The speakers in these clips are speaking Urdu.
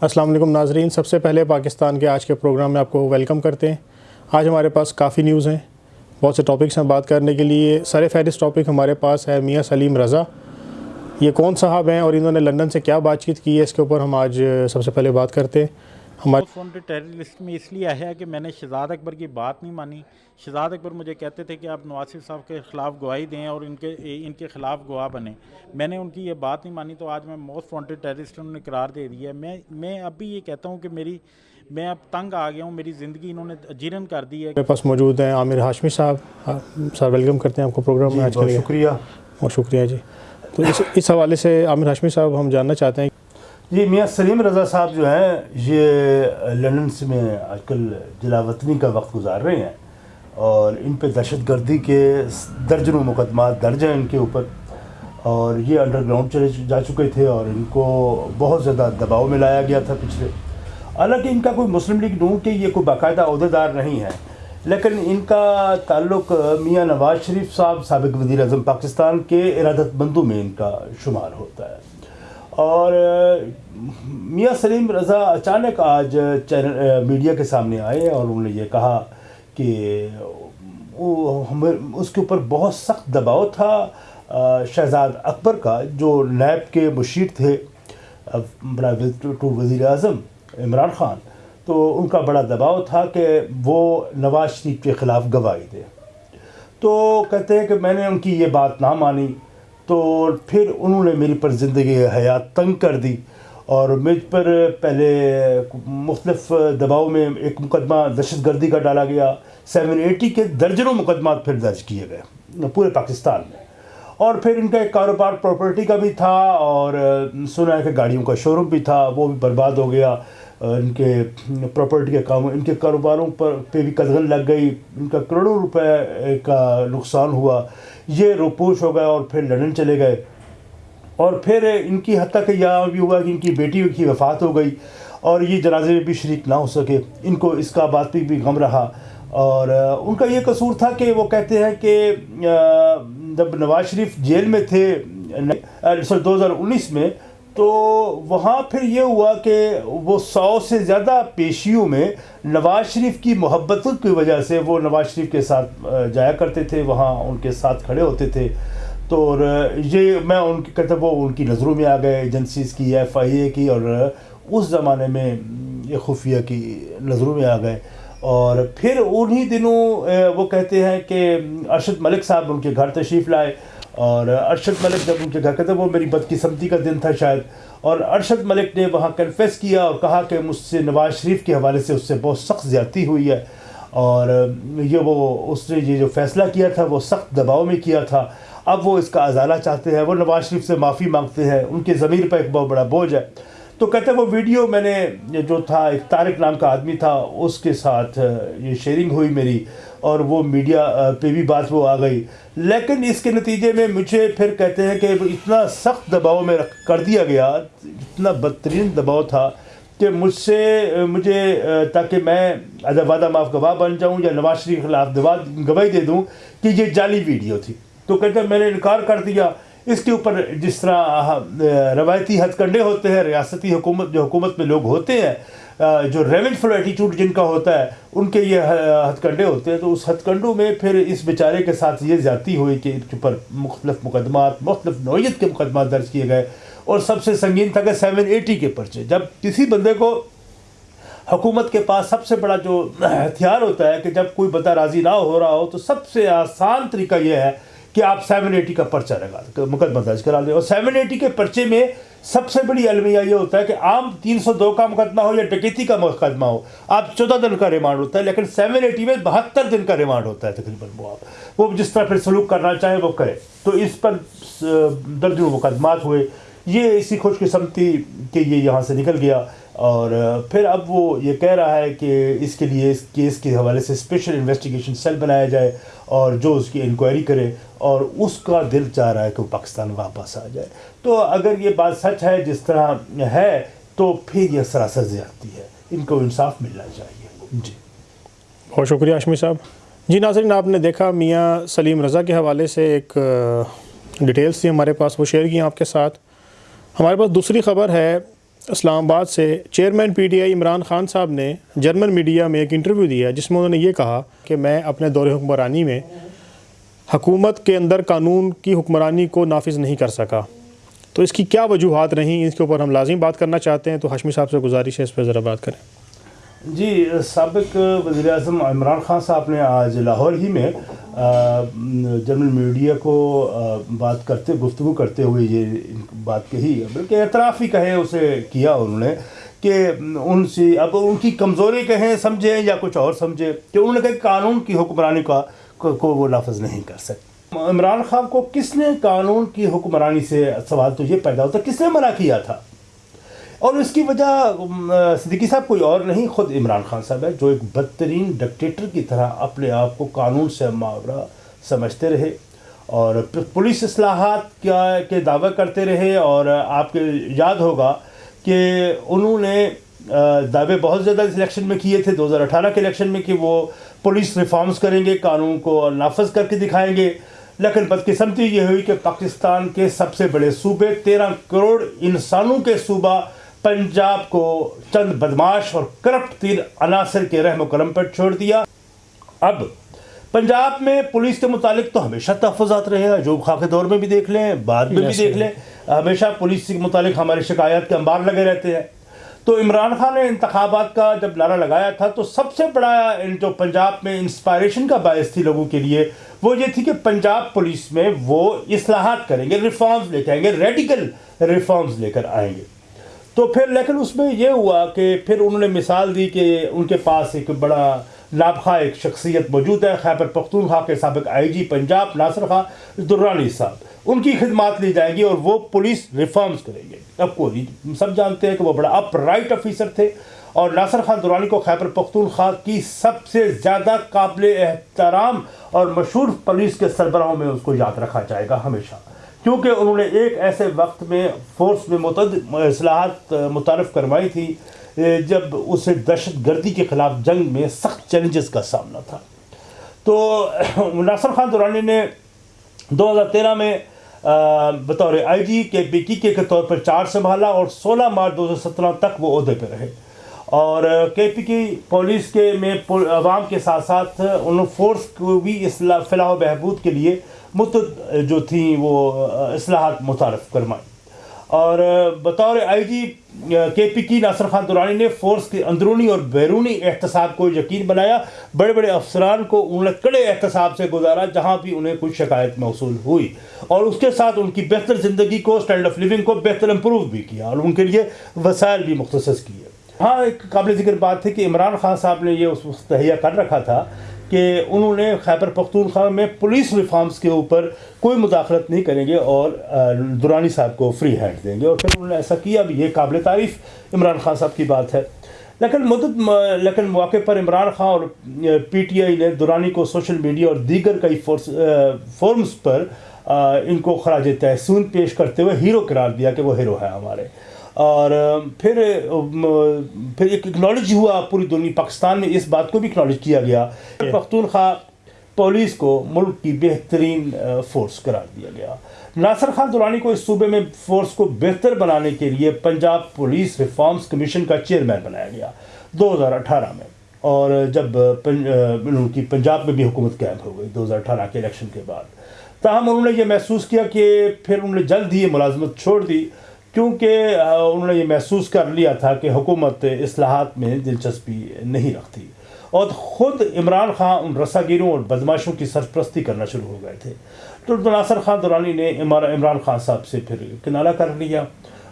السلام علیکم ناظرین، سب سے پہلے پاکستان کے آج کے پروگرام میں آپ کو ویلکم کرتے ہیں۔ آج ہمارے پاس کافی نیوز ہیں۔ بہت سے ٹاپکس ہیں بات کرنے کے لیے۔ سر فہرست ٹاپک ہمارے پاس ہے میاں سلیم رضا۔ یہ کون صاحب ہیں اور انہوں نے لندن سے کیا بات چیت کی ہے؟ اس کے اوپر ہم آج سب سے پہلے بات کرتے ہیں۔ ہمارے وانٹڈ ٹیررسٹ میں اس لیے آیا کہ میں نے شہزاد اکبر کی بات نہیں مانی۔ شہزاد اکبر مجھے کہتے تھے کہ آپ نواز شریف صاحب کے خلاف گواہی دیں اور ان کے ان کے خلاف گواہ بنیں۔ میں نے ان کی یہ بات نہیں مانی تو آج میں موسٹ وانٹڈ ٹیررسٹ انہوں نے قرار دے دیا۔ ہے میں میں اب بھی یہ کہتا ہوں کہ میری میں اب تنگ آ گیا ہوں۔ میری زندگی انہوں نے جیرن کر دی ہے۔ میرے پاس موجود ہیں عامر ہاشمی صاحب۔ سر ویلکم کرتے ہیں آپ کو پروگرام میں آج کے لیے۔ شکریہ۔ بہت شکریہ جی۔ تو اس اس حوالے سے عامر ہاشمی صاحب ہم جاننا چاہتے ہیں جی میاں سلیم رضا صاحب جو ہیں، یہ لندن سے میں آج کل جلا وطنی کا وقت گزار رہے ہیں اور ان پہ دہشت گردی کے درجنوں مقدمات درج ہیں ان کے اوپر اور یہ انڈر گراؤنڈ چلے جا چکے تھے اور ان کو بہت زیادہ دباؤ میں لایا گیا تھا پچھلے۔ حالانکہ ان کا کوئی مسلم لیگ نون کے یہ کوئی باقاعدہ عہدیدار نہیں ہے۔ لیکن ان کا تعلق میاں نواز شریف صاحب، سابق وزیر اعظم پاکستان کے ارادت مندوں میں ان کا شمار ہوتا ہے۔ اور میاں سلیم رضا اچانک آج چینل میڈیا کے سامنے آئے اور انہوں نے یہ کہا کہ ہمیں، اس کے اوپر بہت سخت دباؤ تھا شہزاد اکبر کا، جو نیب کے مشیر تھے ٹو وزیر اعظم عمران خان۔ تو ان کا بڑا دباؤ تھا کہ وہ نواز شریف کے خلاف گواہی دے۔ تو کہتے ہیں کہ میں نے ان کی یہ بات نہ مانی۔ تو پھر انہوں نے میری پر زندگی حیات تنگ کر دی اور مجھ پر پہلے مختلف دباؤ میں ایک مقدمہ دہشت گردی کا ڈالا گیا۔ سیون ایٹی کے درجنوں مقدمات پھر درج کیے گئے پورے پاکستان میں۔ اور پھر ان کا ایک کاروبار پراپرٹی کا بھی تھا اور سنا ہے کہ گاڑیوں کا شو روم بھی تھا، وہ بھی برباد ہو گیا۔ ان کے پراپرٹی کے کام ان کے کاروباروں پر پہ بھی قدغن لگ گئی، ان کا کروڑوں روپے کا نقصان ہوا۔ یہ روپوش ہو گئے اور پھر لندن چلے گئے۔ اور پھر ان کی حد تک یہ بھی ہوا کہ ان کی بیٹی کی وفات ہو گئی اور یہ جنازے میں بھی شریک نہ ہو سکے۔ ان کو اس کا بات بھی بھی غم رہا۔ اور ان کا یہ قصور تھا کہ وہ کہتے ہیں کہ جب نواز شریف جیل میں تھے سر دو ہزار انیس میں تو وہاں پھر یہ ہوا کہ وہ سو سے زیادہ پیشیوں میں نواز شریف کی محبتوں کی وجہ سے وہ نواز شریف کے ساتھ جایا کرتے تھے، وہاں ان کے ساتھ کھڑے ہوتے تھے۔ تو یہ میں ان کی کہتا وہ ان کی نظروں میں آ گئے، ایجنسیز کی، ایف آئی اے کی، اور اس زمانے میں یہ خفیہ کی نظروں میں آ گئے۔ اور پھر انہی دنوں وہ کہتے ہیں کہ ارشد ملک صاحب ان کے گھر تشریف لائے۔ اور ارشد ملک جب ان کے گھر کہتے وہ میری بدقسمتی کا دن تھا شاید۔ اور ارشد ملک نے وہاں کنفیس کیا اور کہا کہ مجھ سے نواز شریف کے حوالے سے اس سے بہت سخت زیادتی ہوئی ہے۔ اور یہ وہ، اس نے یہ جو فیصلہ کیا تھا، وہ سخت دباؤ میں کیا تھا۔ اب وہ اس کا ازالہ چاہتے ہیں، وہ نواز شریف سے معافی مانگتے ہیں۔ ان کے ضمیر پر ایک بہت بڑا بوجھ ہے۔ تو کہتے ہیں وہ ویڈیو میں نے جو تھا، ایک طارق نام کا آدمی تھا، اس کے ساتھ یہ شیئرنگ ہوئی میری اور وہ میڈیا پہ بھی بات وہ آ گئی۔ لیکن اس کے نتیجے میں مجھے پھر کہتے ہیں کہ اتنا سخت دباؤ میں کر دیا گیا، اتنا بدترین دباؤ تھا کہ مجھ سے مجھے تاکہ میں ادب وعدہ معاف گواہ بن جاؤں یا نواز شریف کے خلاف گواہی دے دوں کہ یہ جعلی ویڈیو تھی۔ تو کہتے ہیں میں نے انکار کر دیا۔ اس کے اوپر جس طرح روایتی ہتھ کنڈے ہوتے ہیں، ریاستی حکومت، جو حکومت میں لوگ ہوتے ہیں جو ریونج فل ایٹیچیوڈ جن کا ہوتا ہے، ان کے یہ ہتھ کنڈے ہوتے ہیں، تو اس ہتھ کنڈوں میں پھر اس بیچارے کے ساتھ یہ زیادتی ہوئی کہ ان کے اوپر مختلف مقدمات، مختلف نوعیت کے مقدمات درج کیے گئے۔ اور سب سے سنگین تھا کہ سیون ایٹی کے پرچے۔ جب کسی بندے کو حکومت کے پاس سب سے بڑا جو ہتھیار ہوتا ہے کہ جب کوئی بندہ راضی نہ ہو رہا ہو، تو سب سے آسان طریقہ یہ ہے کہ آپ سیون ایٹی کا پرچہ لگا مقدمہ درج کرا لیں۔ اور سیون ایٹی کے پرچے میں سب سے بڑی المیہ یہ ہوتا ہے کہ عام تین سو دو کا مقدمہ ہو یا ڈکیتی کا مقدمہ ہو، آپ چودہ دن کا ریمانڈ ہوتا ہے، لیکن سیون ایٹی میں بہتر دن کا ریمانڈ ہوتا ہے تقریباً وہ آپ۔ وہ جس طرح پھر سلوک کرنا چاہے وہ کرے تو اس پر درجنوں مقدمات ہوئے۔ یہ اسی خوش قسمتی کہ یہ یہاں سے نکل گیا۔ اور پھر اب وہ یہ کہہ رہا ہے کہ اس کے لیے اس کیس کے حوالے سے اسپیشل انویسٹیگیشن سیل بنایا جائے اور جو اس کی انکوائری کرے۔ اور اس کا دل چاہ رہا ہے کہ وہ پاکستان واپس آ جائے۔ تو اگر یہ بات سچ ہے، جس طرح ہے، تو پھر یہ سراسر زیادتی ہے۔ ان کو انصاف ملنا چاہیے۔ جی۔ بہت شکریہ اشمی صاحب۔ جی ناظرین، آپ نے دیکھا میاں سلیم رضا کے حوالے سے ایک ڈیٹیلز تھی ہمارے پاس، وہ شیئر کی آپ کے ساتھ۔ ہمارے پاس دوسری خبر ہے، اسلام آباد سے chairman P T I Imran Khan صاحب نے جرمن میڈیا میں ایک انٹرویو دیا جس میں انہوں نے یہ کہا کہ میں اپنے دور حکمرانی میں حکومت کے اندر قانون کی حکمرانی کو نافذ نہیں کر سکا۔ تو اس کی کیا وجوہات رہیں؟ اس کے اوپر ہم لازم بات کرنا چاہتے ہیں۔ تو ہاشمی صاحب سے گزارش ہے، اس پہ ذرا بات کریں۔ جی سابق وزیر اعظم عمران خان صاحب نے آج لاہور ہی میں جرمن میڈیا کو بات کرتے، گفتگو کرتے ہوئے یہ بات کہی۔ بلکہ اعتراف ہی کہے، اسے کیا انہوں نے کہ ان سے، اب ان کی کمزوری کہیں سمجھیں یا کچھ اور سمجھیں کہ انہوں نے کہا قانون کی حکمرانی کا کو وہ لفظ نہیں کر سکتے۔ عمران خان کو کس نے قانون کی حکمرانی سے سوال تو یہ پیدا ہوتا کس نے منع کیا تھا؟ اور اس کی وجہ صدیقی صاحب کوئی اور نہیں، خود عمران خان صاحب ہے، جو ایک بدترین ڈکٹیٹر کی طرح اپنے آپ کو قانون سے معاورہ سمجھتے رہے اور پولیس اصلاحات کیا کے دعوے کرتے رہے اور آپ کے یاد ہوگا کہ انہوں نے دعوے بہت زیادہ اس الیکشن میں کیے تھے دو ہزار اٹھارہ کے الیکشن میں کہ وہ پولیس ریفارمز کریں گے قانون کو نافذ کر کے دکھائیں گے۔ لیکن بدقسمتی یہ ہوئی کہ پاکستان کے سب سے بڑے صوبے تیرہ کروڑ انسانوں کے صوبہ پنجاب کو چند بدماش اور کرپٹ تیر عناصر کے رحم و کرم پر چھوڑ دیا۔ اب پنجاب میں پولیس کے متعلق تو ہمیشہ تحفظات رہے ہیں جو خاک دور میں بھی دیکھ لیں بعد میں بھی دیکھ لیں۔ ہمیشہ پولیس کے متعلق ہماری شکایات کے انبار لگے رہتے ہیں۔ تو عمران خان نے انتخابات کا جب نعرہ لگایا تھا تو سب سے بڑا جو پنجاب میں انسپائریشن کا باعث تھی لوگوں کے لیے، وہ یہ تھی کہ پنجاب پولیس میں وہ اصلاحات کریں گے ریفارمز لے کے آئیں گے ریڈیکل ریفارمز لے کر آئیں گے۔ تو پھر لیکن اس میں یہ ہوا کہ پھر انہوں نے مثال دی کہ ان کے پاس ایک بڑا نابخواہ ایک شخصیت موجود ہے، خیبر پختونخوا کے سابق آئی جی پنجاب، ناصر خان درانی صاحب۔ ان کی خدمات لی جائیں گی اور وہ پولیس ریفارمز کریں گے۔ اب کو سب جانتے ہیں کہ وہ بڑا اپ رائٹ آفیسر تھے اور ناصر خان درانی کو خیبر پختونخوا کی سب سے زیادہ قابل احترام اور مشہور پولیس کے سربراہوں میں اس کو یاد رکھا جائے گا ہمیشہ۔ کیونکہ انہوں نے ایک ایسے وقت میں فورس میں متعدد اصلاحات متعارف کروائی تھی جب اسے دہشت گردی کے خلاف جنگ میں سخت چیلنجز کا سامنا تھا۔ تو ناصر خان دورانی نے دو ہزار تیرہ میں بطور آئی جی کے پی کی کے طور پر چار سنبھالا اور سولہ مارچ دو ہزار سترہ تک وہ عہدے پہ رہے۔ اور کے پی کی پولیس کے میں عوام کے ساتھ ساتھ ان فورس کو بھی اصلاح، فلاح و بہبود کے لیے متد جو تھیں وہ، اصلاحات متعارف کروائیں اور بطور آئی جی کے پی کی ناصر خان دورانی نے فورس کے اندرونی اور بیرونی احتساب کو یقین بنایا۔ بڑے بڑے افسران کو انہوں نے کڑے احتساب سے گزارا، جہاں بھی انہیں کچھ شکایت موصول ہوئی۔ اور اس کے ساتھ ان کی بہتر زندگی کو اسٹینڈ آف لیونگ کو بہتر امپروو بھی کیا اور ان کے لیے وسائل بھی مختص کیے۔ ہاں ایک قابل ذکر بات تھی کہ عمران خان صاحب نے یہ اس وقت تہیا کر رکھا تھا کہ انہوں نے خیبر پختونخوا میں پولیس ریفارمز کے اوپر کوئی مداخلت نہیں کریں گے اور دورانی صاحب کو فری ہینڈ دیں گے اور پھر انہوں نے ایسا کیا، اب یہ قابل تعریف عمران خان صاحب کی بات ہے۔ لیکن مدد لیکن موقع پر عمران خان اور پی ٹی آئی نے دورانی کو سوشل میڈیا اور دیگر کئی فورس فورمز پر ان کو خراج تحسین پیش کرتے ہوئے ہیرو قرار دیا کہ وہ ہیرو ہے ہمارے۔ اور پھر پھر ایک اکنالج ہوا پوری دنیا، پاکستان میں اس بات کو بھی اکنالج کیا گیا پختونخوا پولیس کو ملک کی بہترین فورس قرار دیا گیا۔ ناصر خان دورانی کو اس صوبے میں فورس کو بہتر بنانے کے لیے پنجاب پولیس ریفارمز کمیشن کا چیئرمین بنایا گیا دو ہزار اٹھارہ میں۔ اور جب ان کی پنجاب میں بھی حکومت قائم ہو گئی دو ہزار اٹھارہ کے الیکشن کے بعد۔ تاہم انہوں نے یہ محسوس کیا کہ پھر انہوں نے جلد ہی یہ ملازمت چھوڑ دی۔ کیونکہ انہوں نے یہ محسوس کر لیا تھا کہ حکومت اصلاحات میں دلچسپی نہیں رکھتی۔ اور خود عمران خان ان رساگیروں اور بدماشوں کی سرپرستی کرنا شروع ہو گئے تھے۔ تو ناصر خان دورانی نے عمران خان صاحب سے پھر کنارہ کر لیا۔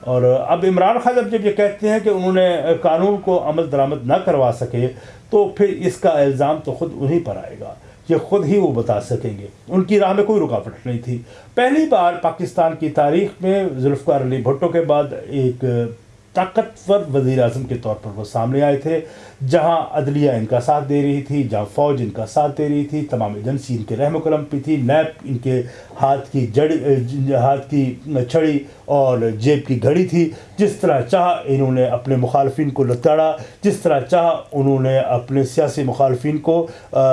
اور اب عمران خان جب جب یہ کہتے ہیں کہ انہوں نے قانون کو عمل درآمد نہ کروا سکے، تو پھر اس کا الزام تو خود انہیں پر آئے گا۔ یہ خود ہی وہ بتا سکیں گے۔ ان کی راہ میں کوئی رکاوٹ نہیں تھی۔ پہلی بار پاکستان کی تاریخ میں ذوالفقار علی بھٹو کے بعد ایک طاقتور وزیر اعظم کے طور پر وہ سامنے آئے تھے، جہاں عدلیہ ان کا ساتھ دے رہی تھی، جہاں فوج ان کا ساتھ دے رہی تھی، تمام ایجنسی ان کے رحم و کرم پہ تھی نیپ ان کے ہاتھ کی جڑ، ہاتھ کی چھڑی اور جیب کی گھڑی تھی۔ جس طرح چاہ انہوں نے اپنے مخالفین کو لتاڑا، جس طرح چاہ انہوں نے اپنے سیاسی مخالفین کو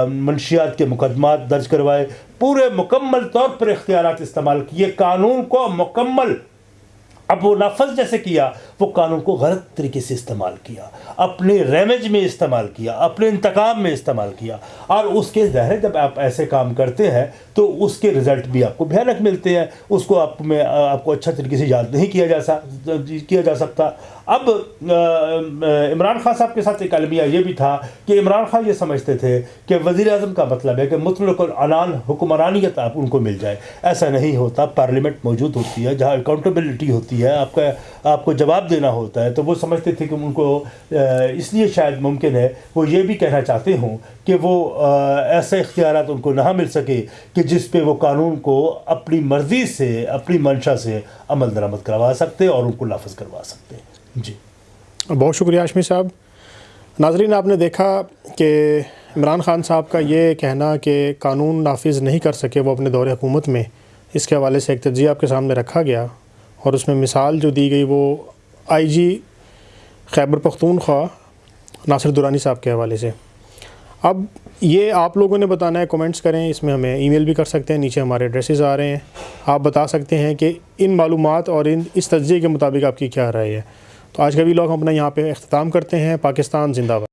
منشیات کے مقدمات درج کروائے۔ پورے مکمل طور پر اختیارات استعمال کیے، قانون کو مکمل اب وہ نافذ جیسے کیا، وہ قانون کو غلط طریقے سے استعمال کیا، اپنے ریمیج میں استعمال کیا، اپنے انتقام میں استعمال کیا۔ اور اس کے ظاہر جب آپ ایسے کام کرتے ہیں، تو اس کے رزلٹ بھی آپ کو بھیانک ملتے ہیں۔ اس کو آپ میں، آپ کو اچھا طریقے سے یاد نہیں کیا جا سا، کیا جا سکتا۔ اب عمران خان صاحب کے ساتھ ایک المیہ یہ بھی تھا کہ عمران خان یہ سمجھتے تھے کہ وزیر اعظم کا مطلب ہے کہ مطلق العنان حکمرانیت آپ ان کو مل جائے۔ ایسا نہیں ہوتا، پارلیمنٹ موجود ہوتی ہے، جہاں اکاؤنٹیبلٹی ہوتی ہے، آپ کا، آپ کو جواب دینا ہوتا ہے، تو وہ سمجھتے تھے کہ ان کو اس لیے شاید ممکن ہے۔ وہ یہ بھی کہنا چاہتے ہوں کہ وہ ایسے اختیارات ان کو نہ مل سکے کہ جس پہ وہ قانون کو اپنی مرضی سے، اپنی منشا سے عمل درآمد کروا سکتے اور ان کو نافذ کروا سکتے۔ جی۔ بہت شکریہ آشمی صاحب۔ ناظرین، آپ نے دیکھا کہ عمران خان صاحب کا یہ کہنا کہ قانون نافذ نہیں کر سکے وہ اپنے دور حکومت میں، اس کے حوالے سے ایک تجزیہ آپ کے سامنے رکھا گیا اور اس میں مثال جو دی گئی وہ آئی جی خیبر پختونخوا، ناصر دورانی صاحب کے حوالے سے۔ اب یہ آپ لوگوں نے بتانا ہے کومنٹس کریں، اس میں ہمیں ای میل بھی کر سکتے ہیں، نیچے ہمارے ایڈریسز آ رہے ہیں۔ آپ بتا سکتے ہیں کہ ان معلومات اور ان اس تجزیے کے مطابق آپ کی کیا رائے ہے۔ تو آج کا بھی لوگ ہم اپنا یہاں پہ اختتام کرتے ہیں، پاکستان زندہ باد۔